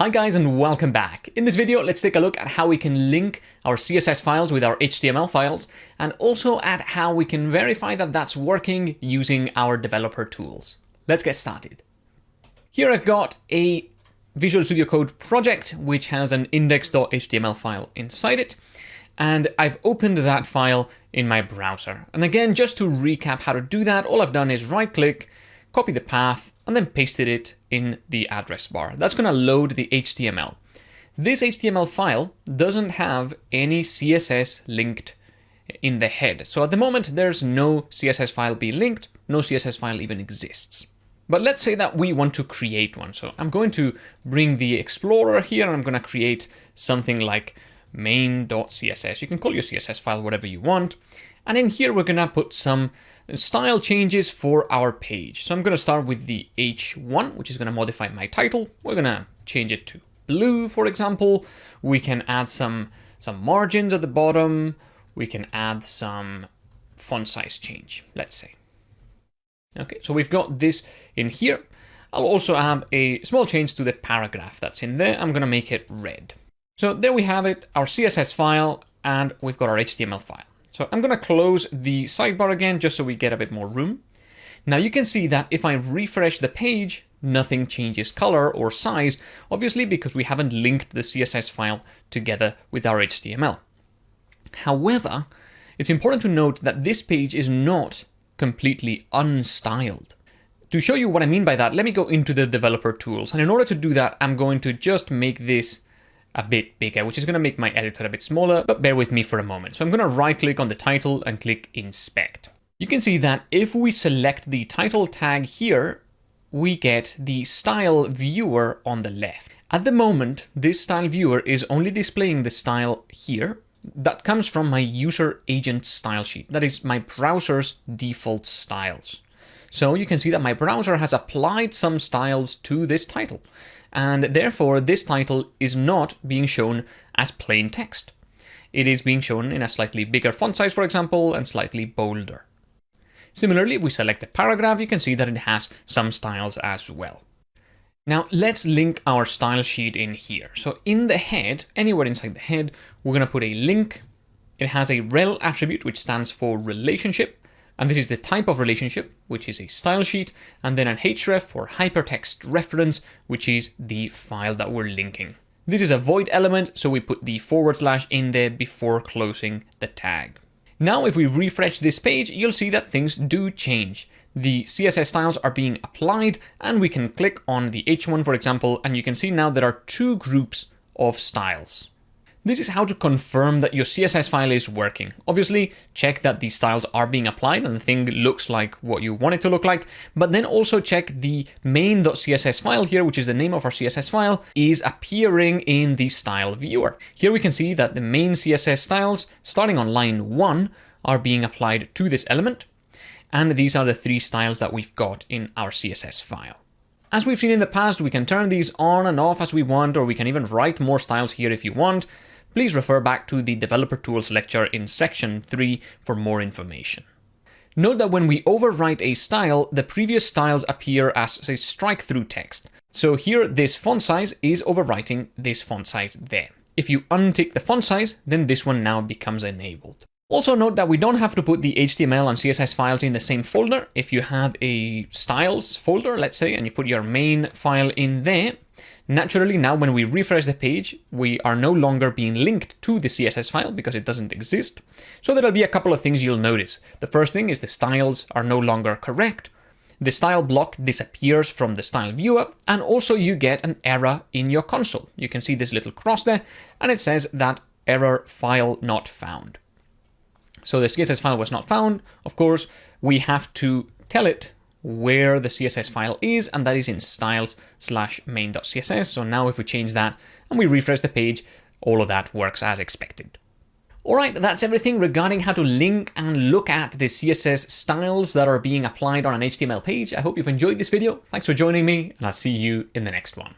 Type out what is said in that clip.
Hi guys and welcome back. In this video, let's take a look at how we can link our CSS files with our HTML files and also at how we can verify that that's working using our developer tools. Let's get started. Here I've got a Visual Studio Code project which has an index.html file inside it and I've opened that file in my browser. And again, just to recap how to do that, all I've done is right click, copy the path, and then pasted it in the address bar. That's going to load the HTML. This HTML file doesn't have any CSS linked in the head. So at the moment, there's no CSS file being linked, no CSS file even exists. But let's say that we want to create one. So I'm going to bring the Explorer here and I'm going to create something like main.css. You can call your CSS file whatever you want. And in here, we're going to put some style changes for our page. So I'm going to start with the H1, which is going to modify my title. We're going to change it to blue, for example. We can add some, some margins at the bottom. We can add some font size change, let's say. Okay, so we've got this in here. I'll also add a small change to the paragraph that's in there. I'm going to make it red. So there we have it, our CSS file, and we've got our HTML file. So I'm going to close the sidebar again just so we get a bit more room. Now you can see that if I refresh the page, nothing changes color or size, obviously because we haven't linked the CSS file together with our HTML. However, it's important to note that this page is not completely unstyled. To show you what I mean by that, let me go into the developer tools. And in order to do that, I'm going to just make this a bit bigger, which is going to make my editor a bit smaller, but bear with me for a moment. So I'm going to right click on the title and click inspect. You can see that if we select the title tag here, we get the style viewer on the left. At the moment, this style viewer is only displaying the style here. That comes from my user agent style sheet. That is my browser's default styles. So you can see that my browser has applied some styles to this title and therefore this title is not being shown as plain text. It is being shown in a slightly bigger font size, for example, and slightly bolder. Similarly, if we select the paragraph, you can see that it has some styles as well. Now let's link our style sheet in here. So in the head, anywhere inside the head, we're going to put a link. It has a rel attribute, which stands for relationship. And this is the type of relationship, which is a style sheet, and then an href or hypertext reference, which is the file that we're linking. This is a void element, so we put the forward slash in there before closing the tag. Now, if we refresh this page, you'll see that things do change. The CSS styles are being applied, and we can click on the H1, for example, and you can see now there are two groups of styles. This is how to confirm that your CSS file is working. Obviously, check that the styles are being applied and the thing looks like what you want it to look like, but then also check the main.css file here, which is the name of our CSS file, is appearing in the style viewer. Here we can see that the main CSS styles, starting on line 1, are being applied to this element, and these are the three styles that we've got in our CSS file. As we've seen in the past, we can turn these on and off as we want, or we can even write more styles here if you want please refer back to the Developer Tools lecture in section 3 for more information. Note that when we overwrite a style, the previous styles appear as a strike-through text. So here, this font size is overwriting this font size there. If you untick the font size, then this one now becomes enabled. Also note that we don't have to put the HTML and CSS files in the same folder. If you have a styles folder, let's say, and you put your main file in there, Naturally, now when we refresh the page, we are no longer being linked to the CSS file because it doesn't exist. So there'll be a couple of things you'll notice. The first thing is the styles are no longer correct. The style block disappears from the style viewer, and also you get an error in your console. You can see this little cross there, and it says that error file not found. So the CSS file was not found. Of course, we have to tell it where the CSS file is, and that is in styles slash main.css. So now if we change that and we refresh the page, all of that works as expected. Alright, that's everything regarding how to link and look at the CSS styles that are being applied on an HTML page. I hope you've enjoyed this video. Thanks for joining me, and I'll see you in the next one.